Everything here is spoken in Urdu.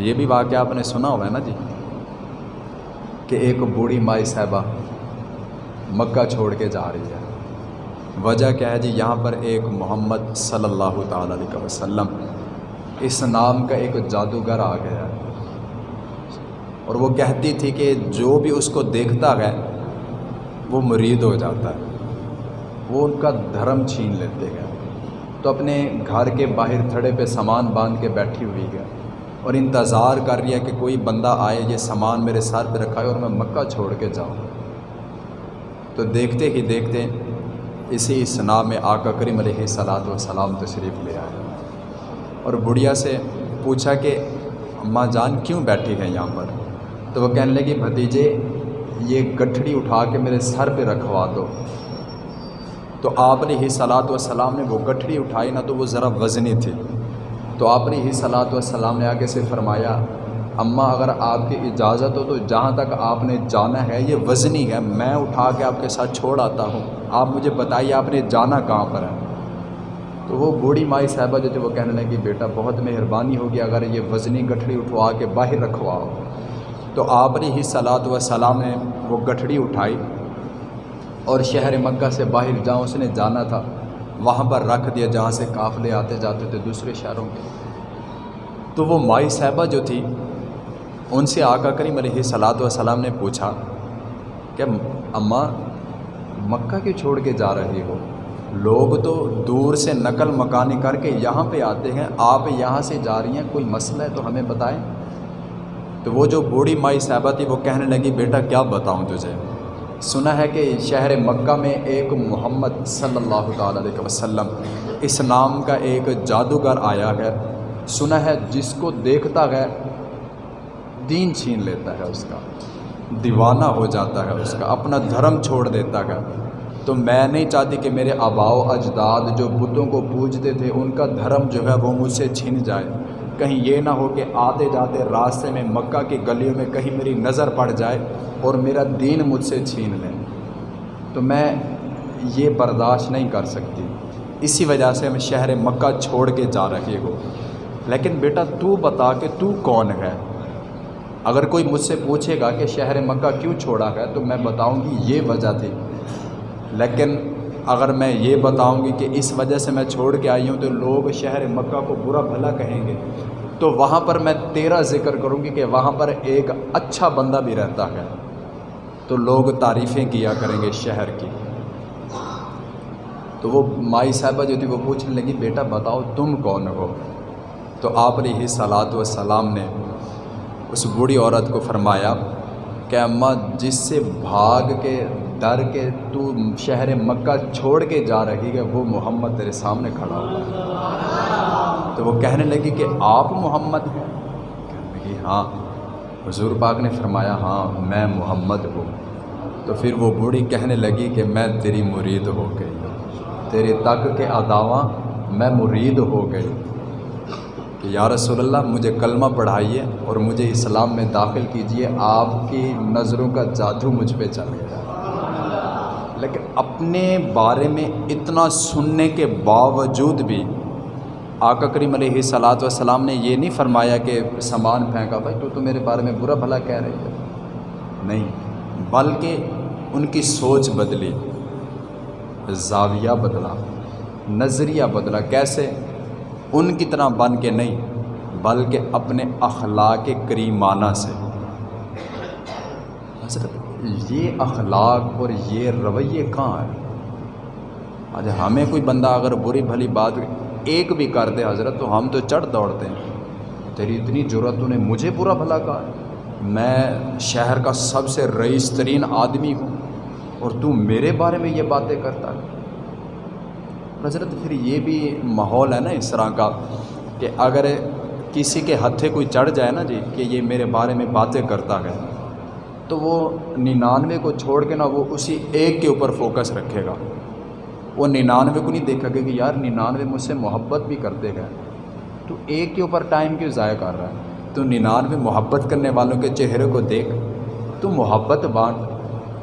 یہ بھی واقعہ آپ نے سنا ہوا ہے نا جی؟ کہ ایک بوڑھی مائی صاحبہ مکہ چھوڑ کے جا رہی ہے۔ وجہ کیا ہے جی؟ یہاں پر ایک محمد صلی اللہ تعالیٰ علیہ وسلم اس نام کا ایک جادوگر آ گیا۔ ہے اور وہ کہتی تھی کہ جو بھی اس کو دیکھتا ہے، وہ مرید ہو جاتا ہے۔ وہ ان کا دھرم چھین لیتے ہیں۔ تو اپنے گھر کے باہر تھڑے پہ سامان باندھ کے بیٹھی ہوئی ہے۔ اور انتظار کر رہی ہے کہ کوئی بندہ آئے یہ سامان میرے سر پہ رکھا ہے اور میں مکہ چھوڑ کے جاؤں۔ تو دیکھتے ہی دیکھتے اسی اسنا میں آقا کریم علیہ صلاۃ وسلام تشریف لے آئے۔ اور بڑھیا سے پوچھا کہ اماں جان کیوں بیٹھی ہیں یہاں پر؟ تو وہ کہنے لگی، بھتیجے، یہ گٹھڑی اٹھا کے میرے سر پہ رکھوا دو۔ تو آپ نے ہی صلاۃ وسلام نے وہ گٹھڑی اٹھائی، نہ تو وہ ذرا وزنی تھی۔ تو آپ نے ہی صلاۃ وسلام نے آگے سے فرمایا اماں اگر آپ کی اجازت ہو تو جہاں تک آپ نے جانا ہے، یہ وزنی ہے، میں اٹھا کے آپ کے ساتھ چھوڑ آتا ہوں۔ آپ مجھے بتائیے آپ نے جانا کہاں پر ہے؟ تو وہ بوڑھی مائی صاحبہ جو تھی وہ کہنے لگی، بیٹا بہت مہربانی ہوگی اگر یہ وزنی گٹھڑی اٹھوا کے باہر رکھواؤ تو آپ نے ہی صلاۃ وسلام نے وہ گٹھڑی اٹھائی اور شہر مکہ سے باہر جہاں اس نے جانا تھا۔ وہاں پر رکھ دیا جہاں سے قافلے آتے جاتے تھے دوسرے شہروں کے۔ تو وہ مائی صاحبہ جو تھی، ان سے آقا کریم علیہ صلاۃ وسلام نے پوچھا کہ، اماں، مکہ کیوں چھوڑ کے جا رہی ہو؟ لوگ تو دور سے نقل مکانی کر کے یہاں پہ آتے ہیں، آپ یہاں سے جا رہی ہیں، کوئی مسئلہ ہے تو ہمیں بتائیں۔ تو وہ جو بوڑھی مائی صاحبہ تھی، وہ کہنے لگی، بیٹا، کیا بتاؤں تجھے؟ سنا ہے کہ شہر مکہ میں ایک محمد صلی اللہ تعالیٰ علیہ وسلم اس نام کا ایک جادوگر آیا ہے۔ سنا ہے جس کو دیکھتا ہے، دین چھین لیتا ہے اس کا، دیوانہ ہو جاتا ہے اس کا، اپنا دھرم چھوڑ دیتا ہے۔ تو میں نہیں چاہتی کہ میرے آبا و اجداد جو بتوں کو پوجتے تھے، ان کا دھرم جو ہے وہ مجھ سے چھن جائے۔ کہیں یہ نہ ہو کہ آتے جاتے راستے میں مکہ کی گلیوں میں کہیں میری نظر پڑ جائے اور میرا دین مجھ سے چھین لیں تو میں یہ برداشت نہیں کر سکتی۔ اسی وجہ سے میں شہر مکہ چھوڑ کے جا رہی ہوں۔ لیکن بیٹا تو بتا کہ تو کون ہے؟ اگر کوئی مجھ سے پوچھے گا کہ شہر مکہ کیوں چھوڑا ہے، تو میں بتاؤں گی یہ وجہ تھی۔ لیکن اگر میں یہ بتاؤں گی کہ اس وجہ سے میں چھوڑ کے آئی ہوں، تو لوگ شہر مکہ کو برا بھلا کہیں گے۔ تو وہاں پر میں تیرا ذکر کروں گی کہ وہاں پر ایک اچھا بندہ بھی رہتا ہے۔ تو لوگ تعریفیں کیا کریں گے شہر کی۔ تو وہ مائی صاحبہ جو تھی وہ پوچھنے لگی، بیٹا بتاؤ تم کون ہو؟ تو آپ نے ہی صلاۃ وسلام نے اس بوڑھی عورت کو فرمایا کہ اماں، جس سے بھاگ کے، ڈر کے تو شہر مکہ چھوڑ کے جا رہی ہے، وہ محمد تیرے سامنے کھڑا ہوا تو وہ کہنے لگی کہ آپ محمد ہیں۔ کہنے لگی ہاں۔ حضور پاک نے فرمایا ہاں میں محمد ہوں۔ تو پھر وہ بوڑھی کہنے لگی کہ میں تیری مرید ہو گئی۔ تیرے تک کے اداواں میں مرید ہو گئی۔ کہ یا رسول اللہ، مجھے کلمہ پڑھائیے اور مجھے اسلام میں داخل کیجیے۔ آپ کی نظروں کا جادو مجھ پہ چل گیا۔ لیکن اپنے بارے میں اتنا سننے کے باوجود بھی آقا کریم علیہ صلاۃ وسلام نے یہ نہیں فرمایا کہ سامان پھینکا، بھائی تو تو میرے بارے میں برا بھلا کہہ رہی ہے۔ نہیں، بلکہ ان کی سوچ بدلی، زاویہ بدلا، نظریہ بدلا۔ کیسے؟ ان کی طرح بن کے نہیں، بلکہ اپنے اخلاق کریمانہ سے۔ حضرت، یہ اخلاق اور یہ رویے کہاں ہیں؟ آج ہمیں کوئی بندہ اگر بری بھلی بات ایک بھی کر دے حضرت، تو ہم تو چڑھ دوڑتے ہیں۔ تیری اتنی ضرورت نے مجھے برا بھلا کہا۔ میں شہر کا سب سے رئیس ترین آدمی ہوں اور تو میرے بارے میں یہ باتیں کرتا ہے۔ حضرت، پھر یہ بھی ماحول ہے نا اس طرح کا کہ اگر کسی کے ہتھے کوئی چڑھ جائے نا جی کہ یہ میرے بارے میں باتیں کرتا ہے، تو وہ ننانوے کو چھوڑ کے نا وہ اسی ایک کے اوپر فوکس رکھے گا۔ وہ ننانوے کو نہیں دیکھا کہ یار ننانوے مجھ سے محبت بھی کرتے گئے تو ایک کے اوپر ٹائم کیوں ضائع کر رہا ہے؟ تو ننانوے محبت کرنے والوں کے چہرے کو دیکھ۔ تو محبت بانٹ۔